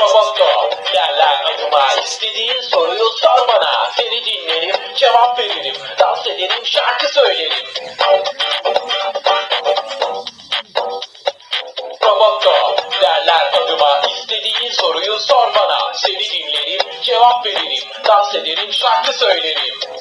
Roboto derler adıma istediğin soruyu sor bana. Seni dinlerim cevap veririm. Dans ederim şarkı söylerim. Roboto derler adıma istediğin soruyu sor bana. Seni dinlerim cevap veririm. Dans ederim şarkı söylerim.